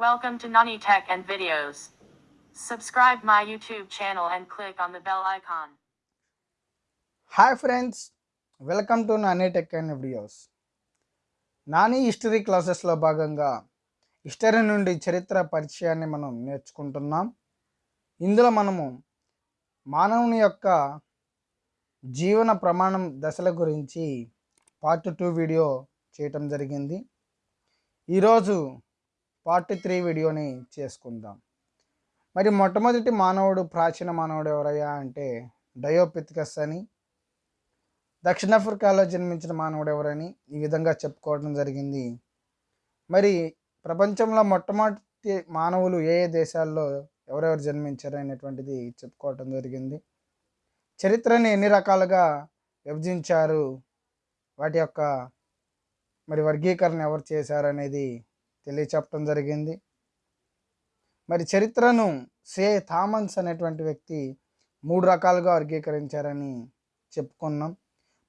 Welcome to Nani Tech and Videos. Subscribe my YouTube channel and click on the bell icon. Hi friends welcome to Nani tech and videos Nani history క్లాసెస్లో భాగంగా history నుండి చరిత్ర పరిచయాన్ని మనం నేర్చుకుంటున్నాం ఇందులో మనము మానవుని యొక్క జీవన ప్రమాణం దశల గురించి పార్ట్ టూ వీడియో చేయటం జరిగింది ఈరోజు పార్ట్ త్రీ వీడియోని చేసుకుందాం. మరి మొట్టమొదటి మానవుడు ప్రాచీన మానవుడు ఎవరయ్యా అంటే డయోపిథికస్ అని దక్షిణాఫ్రికాలో జన్మించిన మానవుడు ఎవరని ఈ విధంగా చెప్పుకోవడం జరిగింది. మరి ప్రపంచంలో మొట్టమొదటి మానవులు ఏ ఏ దేశాల్లో ఎవరెవరు జన్మించారు అనేటువంటిది చెప్పుకోవటం జరిగింది. చరిత్రని ఎన్ని రకాలుగా విభజించారు? వాటి యొక్క మరి వర్గీకరణ ఎవరు చేశారు అనేది తెలియచెప్పడం జరిగింది. మరి చరిత్రను సే థామన్స్ అనేటువంటి వ్యక్తి మూడు రకాలుగా వర్గీకరించారని చెప్పుకున్నాం.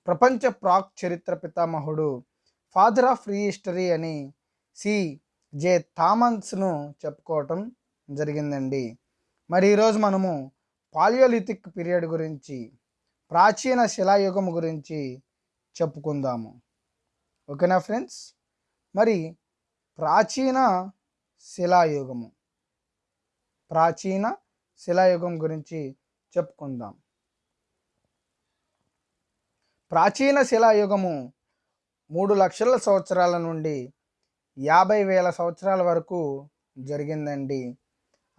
ప్రపంచ ప్రాక్ చరిత్ర పితామహుడు ఫాదర్ ఆఫ్ ఫ్రీ హిస్టరీ అని సి. జే. థామన్స్ను చెప్పుకోవటం జరిగిందండి. మరి ఈరోజు మనము పాలియోలిథిక్ పీరియడ్ గురించి ప్రాచీన శిలాయుగం గురించి చెప్పుకుందాము. ఓకేనా ఫ్రెండ్స్? మరి ప్రాచీన శిలాయుగము. ప్రాచీన శిలాయుగం గురించి చెప్పుకుందాం. ప్రాచీన శిలాయుగము మూడు లక్షల సంవత్సరాల నుండి యాభై వేల సంవత్సరాల వరకు జరిగిందండి.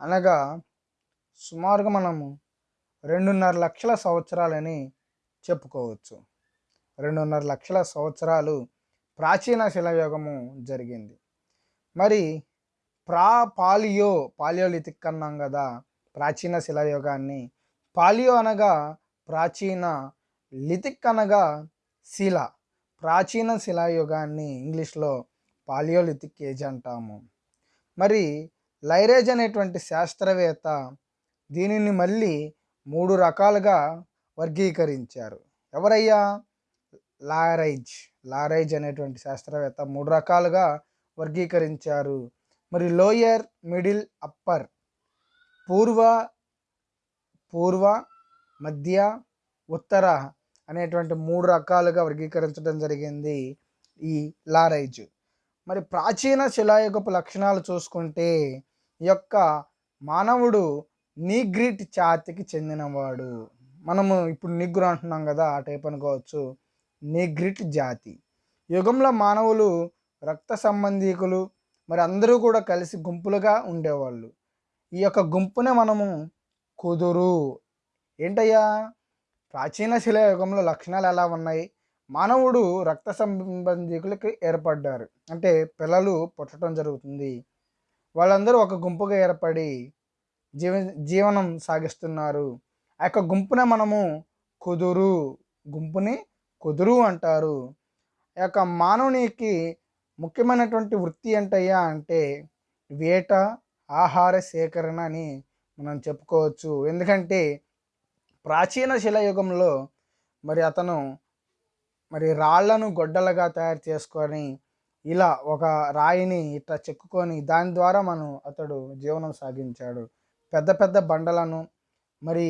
అనగా సుమారుగా మనము రెండున్నర లక్షల సంవత్సరాలని చెప్పుకోవచ్చు. రెండున్నర లక్షల సంవత్సరాలు ప్రాచీన శిలాయుగము జరిగింది. మరి ప్రా పాలియో పాలియోలిథిక్ అన్నాం కదా ప్రాచీన శిలాయుగాన్ని. పాలియో అనగా ప్రాచీన లిథిక్ అనగా శిల. ప్రాచీన శిలాయుగాన్ని ఇంగ్లీష్లో పాలియోలిథిక్ ఏజ్ అంటాము. మరి లైరేజ్ అనేటువంటి శాస్త్రవేత్త దీనిని మళ్ళీ మూడు రకాలుగా వర్గీకరించారు. ఎవరయ్యా? లారైజ్. లారైజ్ అనేటువంటి శాస్త్రవేత్త మూడు రకాలుగా వర్గీకరించారు. మరి లోయర్ మిడిల్ అప్పర్ పూర్వ పూర్వ మధ్య ఉత్తర అనేటువంటి మూడు రకాలుగా వర్గీకరించడం జరిగింది ఈ లారైజ్. మరి ప్రాచీన శిలాయుగపు లక్షణాలు చూసుకుంటే ఈ యొక్క మానవుడు నీగ్రిట్ జాతికి చెందినవాడు. మనము ఇప్పుడు నిగ్రు అంటున్నాం కదా ఆ టైప్ అనుకోవచ్చు. నీగ్రిట్ జాతి. యుగంలో మానవులు రక్త సంబంధీకులు మరి అందరూ కూడా కలిసి గుంపులుగా ఉండేవాళ్ళు. ఈ యొక్క గుంపునే మనము కుదురు. ఏంటయ్యా? ప్రాచీన శిలాయుగంలో లక్షణాలు ఎలా ఉన్నాయి? మానవుడు రక్త సంబంధికులకి ఏర్పడ్డారు. అంటే పిల్లలు పుట్టడం జరుగుతుంది. వాళ్ళందరూ ఒక గుంపుగా ఏర్పడి జీవ జీవనం సాగిస్తున్నారు. ఆ యొక్క గుంపునే మనము కుదురు. గుంపుని కుదురు అంటారు. ఆ యొక్క మానవునికి ముఖ్యమైనటువంటి వృత్తి ఏంటయ్యా అంటే వేట ఆహార సేకరణ అని మనం చెప్పుకోవచ్చు. ఎందుకంటే ప్రాచీన శిలాయుగంలో మరి అతను మరి రాళ్ళను గొడ్డలుగా తయారు చేసుకొని ఇలా ఒక రాయిని ఇట్లా చెక్కుకొని దాని ద్వారా మనం అతడు జీవనం సాగించాడు. పెద్ద పెద్ద బండలను మరి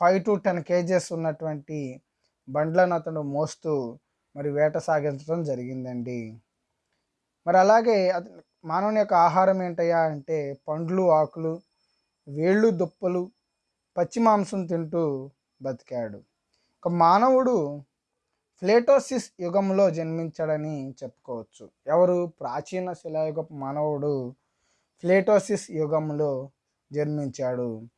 ఫైవ్ టు టెన్ కేజెస్ ఉన్నటువంటి బండ్లను అతడు మోస్తూ మరి వేట సాగించడం జరిగిందండి. మరి అలాగే మానవుని యొక్క ఆహారం ఏంటయ్యా అంటే పండ్లు ఆకులు వేళ్ళు దుప్పలు పచ్చి మాంసం తింటూ బతికాడు. ఒక మానవుడు ఫ్లేటోసిస్ యుగంలో జన్మించాడని చెప్పుకోవచ్చు. ఎవరు? ప్రాచీన శిలాయుగపు మానవుడు ఫ్లేటోసిస్ యుగంలో జన్మించాడు.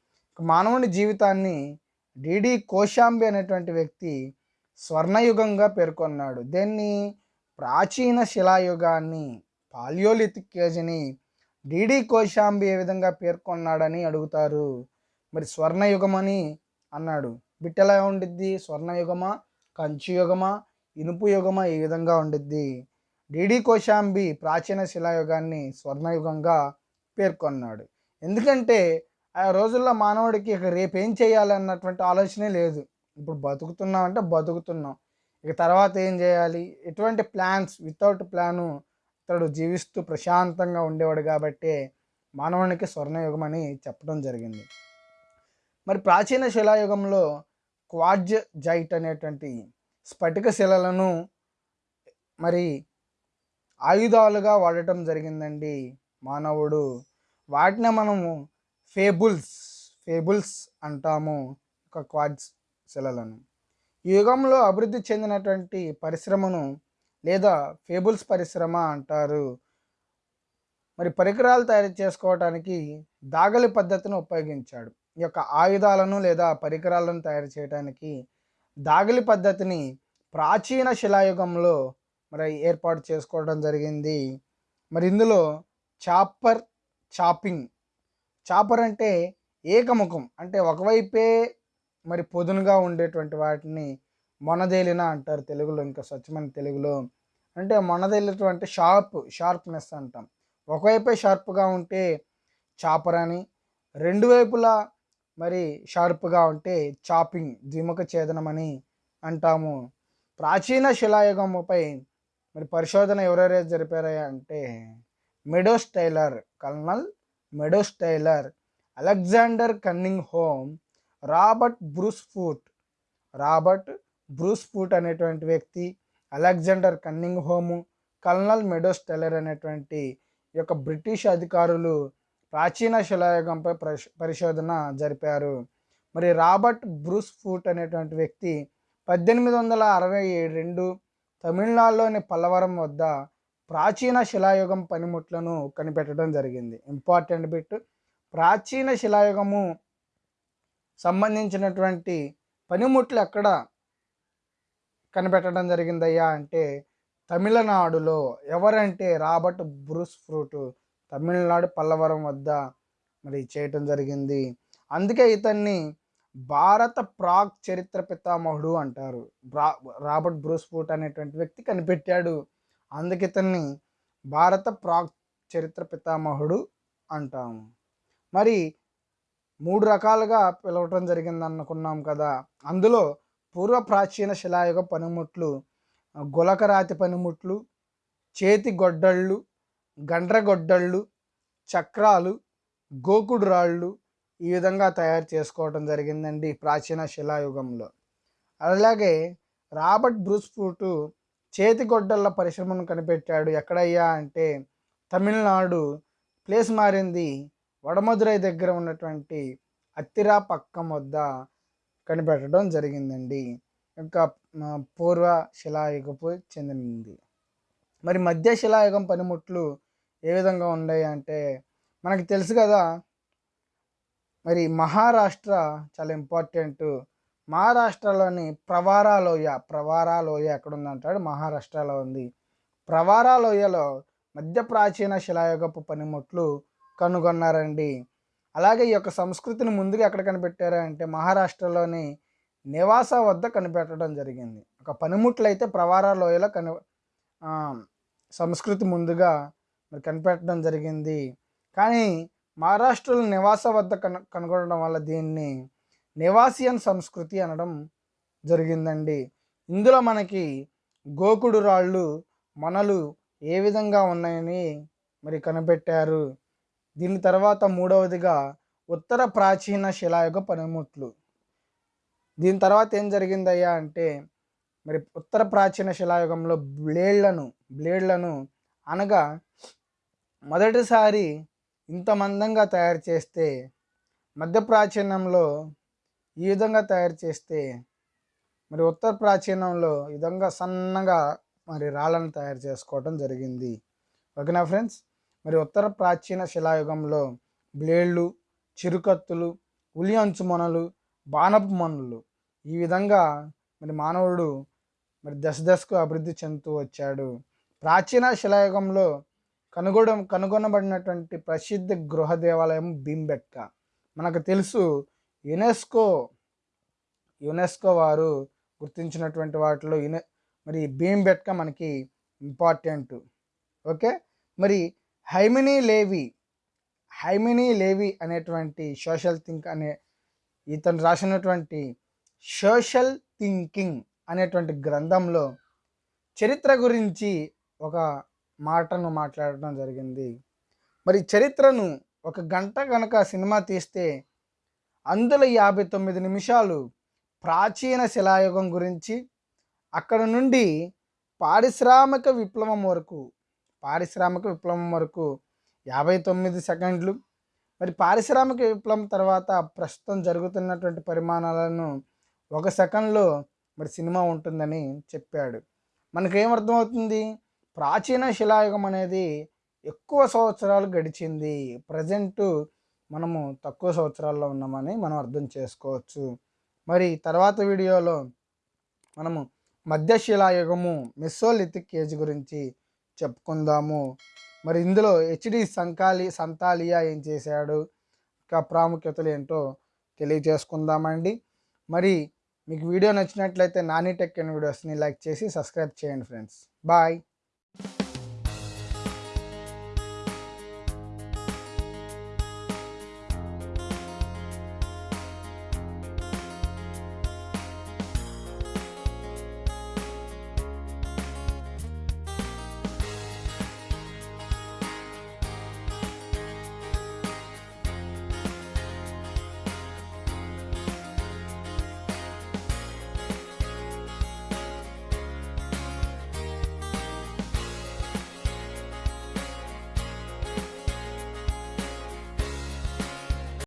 మానవుని జీవితాన్ని డిడి కోశాంబి అనేటువంటి వ్యక్తి స్వర్ణయుగంగా పేర్కొన్నాడు. దీన్ని? ప్రాచీన శిలాయుగాన్ని పాలియోలిథిక్ ఏజ్ని డిడి కోశాంబి ఏ విధంగా పేర్కొన్నాడని అడుగుతారు. మరి స్వర్ణయుగం అని అన్నాడు. బిట్టెలా ఉండిద్ది? స్వర్ణయుగమా? కంచుయుగమా? ఇనుపు యుగమా ఈ విధంగా ఉండిద్ది? డిడి కోశాంబి ప్రాచీన శిలాయుగాన్ని స్వర్ణయుగంగా పేర్కొన్నాడు. ఎందుకంటే ఆ రోజుల్లో మానవుడికి ఇక రేపు ఏం చేయాలి అన్నటువంటి ఆలోచనే లేదు. ఇప్పుడు బతుకుతున్నాం అంటే బతుకుతున్నాం. ఇక తర్వాత ఏం చేయాలి? ఎటువంటి ప్లాన్స్? వితౌట్ ప్లాను ఇతడు జీవిస్తూ ప్రశాంతంగా ఉండేవాడు కాబట్టే మానవునికి స్వర్ణయుగం అని చెప్పడం జరిగింది. మరి ప్రాచీన శిలాయుగంలో క్వాడ్జ్ జైట్ అనేటువంటి స్ఫటిక శిలలను మరి ఆయుధాలుగా వాడటం జరిగిందండి మానవుడు. వాటిని మనము ఫేబుల్స్ ఫేబుల్స్ అంటాము. ఒక క్వాడ్స్ శిలలను ఈ యుగంలో అభివృద్ధి చెందినటువంటి పరిశ్రమను లేదా ఫేబుల్స్ పరిశ్రమ అంటారు. మరి పరికరాలు తయారు చేసుకోవడానికి దాగలి పద్ధతిని ఉపయోగించాడు. ఈ యొక్క ఆయుధాలను లేదా పరికరాలను తయారు చేయడానికి దాగలి పద్ధతిని ప్రాచీన శిలాయుగంలో మరి ఏర్పాటు చేసుకోవడం జరిగింది. మరి ఇందులో చాపర్ చాపింగ్ చాపర్ అంటే ఏకముఖం అంటే ఒకవైపే మరి పొదునుగా ఉండేటువంటి వాటిని మొనదేలిన అంటారు తెలుగులో ఇంకా స్వచ్ఛమైన తెలుగులో. అంటే మొనదేలినటువంటి షార్ప్ షార్ప్నెస్ అంటాం. ఒకవైపే షార్ప్గా ఉంటే చాపర్ అని రెండు వైపులా మరి షార్ప్గా ఉంటే చాపింగ్ ద్విముఖ ఛేదనం అని అంటాము. ప్రాచీన శిలాయుగముపై మరి పరిశోధన ఎవరెవరైతే జరిపారా అంటే Meadows Taylor colonel Meadows Taylor Alexander Cunningham Robert Bruce Foote. Robert Bruce Foote అనేటువంటి వ్యక్తి Alexander Cunningham colonel Meadows Taylor అనేటువంటి ఈ యొక్క బ్రిటిష్ అధికారులు ప్రాచీన శిలాయుగంపై పరిశోధన జరిపారు. మరి రాబర్ట్ బ్రూస్ ఫూట్ అనేటువంటి వ్యక్తి పద్దెనిమిది వందల అరవై రెండు తమిళనాడులోని పల్లవరం వద్ద ప్రాచీన శిలాయుగం పనిముట్లను కనిపెట్టడం జరిగింది. ఇంపార్టెంట్ బిట్ ప్రాచీన శిలాయుగము సంబంధించినటువంటి పనిముట్లు ఎక్కడ కనిపెట్టడం జరిగిందయ్యా అంటే తమిళనాడులో ఎవరంటే Robert Bruce Foote Tamil Nadu Pallavaram వద్ద మరి చేయటం జరిగింది. అందుకే ఇతన్ని భారత ప్రాగ్ చరిత్ర పితామహుడు అంటారు. రా రాబర్ట్ బ్రూస్ ఫ్రూట్ అనేటువంటి వ్యక్తి కనిపెట్టాడు. అందుకే ఇతన్ని భారత ప్రాగ్ చరిత్ర పితామహుడు అంటాము. మరి మూడు రకాలుగా పిలవటం జరిగింది అనుకున్నాం కదా. అందులో పూర్వ ప్రాచీన శిలాయుగ పనిముట్లు గులకరాతి పనిముట్లు చేతి గొడ్డళ్ళు గండ్రగొడ్డళ్ళు చక్రాలు గోకుడు రాళ్ళు ఈ విధంగా తయారు చేసుకోవడం జరిగిందండి ప్రాచీన శిలాయుగంలో. అలాగే రాబర్ట్ బ్రూస్ఫూటు చేతి గొడ్డళ్ళ పరిశ్రమను కనిపెట్టాడు. ఎక్కడయ్యా అంటే తమిళనాడు. ప్లేస్ మారింది వడమధురై దగ్గర ఉన్నటువంటి అత్తిరా పక్కం వద్ద కనిపెట్టడం జరిగిందండి. ఇంకా పూర్వ శిలాయుగపు చెందినది. మరి మధ్య శిలాయుగం పనిముట్లు ఏ విధంగా ఉన్నాయి అంటే మనకు తెలుసు కదా మరి మహారాష్ట్ర చాలా ఇంపార్టెంట్ మహారాష్ట్రలోని ప్రవారా లోయ ప్రవారా లోయ ఎక్కడ ఉందంటాడు మహారాష్ట్రలో ఉంది. ప్రవారా లోయలో మధ్య ప్రాచీన శిలాయుగపు పనిముట్లు కనుగొన్నారండి. అలాగే ఈ యొక్క సంస్కృతిని ముందుగా ఎక్కడ కనిపెట్టారా అంటే మహారాష్ట్రలోని నివాస వద్ద కనిపెట్టడం జరిగింది. ఒక పనిముట్లు అయితే ప్రవార లోయలో కని సంస్కృతి ముందుగా మరి కనిపెట్టడం జరిగింది. కానీ మహారాష్ట్రలో నివాస వద్ద కను కనుగొనడం వల్ల దీన్ని నివాసియన్ సంస్కృతి అనడం జరిగిందండి. ఇందులో మనకి గోకుడు రాళ్ళు మనలు ఏ విధంగా ఉన్నాయని మరి కనిపెట్టారు. దీని తర్వాత మూడవదిగా ఉత్తర ప్రాచీన శిలాయుగ పనిముట్లు. దీని తర్వాత ఏం జరిగిందయ్యా అంటే మరి ఉత్తర ప్రాచీన శిలాయుగంలో బ్లేడ్లను బ్లేడ్లను అనగా మొదటిసారి ఇంత మందంగా తయారు చేస్తే మధ్య ప్రాచీనంలో ఈ విధంగా తయారు చేస్తే మరి ఉత్తర ప్రాచీనంలో ఈ విధంగా సన్నగా మరి రాళ్ళను తయారు చేసుకోవడం జరిగింది. ఓకేనా ఫ్రెండ్స్? మరి ఉత్తర ప్రాచీన శిలాయుగంలో బ్లేడ్లు చిరుకత్తులు ఉలి అంచు మొనలు బాణపు మనులు. ఈ విధంగా మరి మానవుడు మరి దశ దశకు అభివృద్ధి చెందుతూ వచ్చాడు. ప్రాచీన శిలాయుగంలో కనుగొన కనుగొనబడినటువంటి ప్రసిద్ధ గృహ దేవాలయం భీంబెట్క మనకు తెలుసు యునెస్కో యునెస్కో వారు గుర్తించినటువంటి వాటిలో యునె మరి భీంబెట్క మనకి ఇంపార్టెంట్. ఓకే? మరి హైమినీ లేవి హైమినీ లేవి అనేటువంటి సోషల్ థింక్ అనే ఇతను రాసినటువంటి సోషల్ థింకింగ్ అనేటువంటి గ్రంథంలో చరిత్ర గురించి ఒక మాటను మాట్లాడటం జరిగింది. మరి చరిత్రను ఒక గంట కనుక సినిమా తీస్తే అందులో యాభై తొమ్మిది నిమిషాలు ప్రాచీన శిలాయుగం గురించి అక్కడ నుండి పారిశ్రామిక విప్లవం వరకు పారిశ్రామిక విప్లవం వరకు యాభై తొమ్మిది సెకండ్లు. మరి పారిశ్రామిక విప్లవం తర్వాత ప్రస్తుతం జరుగుతున్నటువంటి పరిమాణాలను ఒక సెకండ్లో మరి సినిమా ఉంటుందని చెప్పాడు. మనకేమర్థమవుతుంది ప్రాచీన శిలాయుగం అనేది ఎక్కువ సంవత్సరాలు గడిచింది. ప్రజెంటు మనము తక్కువ సంవత్సరాల్లో ఉన్నామని మనం అర్థం చేసుకోవచ్చు. మరి తర్వాత వీడియోలో మనము మధ్యశిలాయుగము మెస్సోలిథిక్ ఏజ్ గురించి చెప్పుకుందాము. మరి ఇందులో హెచ్డి సంకాలి సంతాలియా ఏం చేశాడు? ఇంకా ప్రాముఖ్యతలు ఏంటో తెలియజేసుకుందామండి. మరి మీకు వీడియో నచ్చినట్లయితే నాని టెక్ అండ్ వీడియోస్ని లైక్ చేసి సబ్స్క్రైబ్ చేయండి ఫ్రెండ్స్. బాయ్.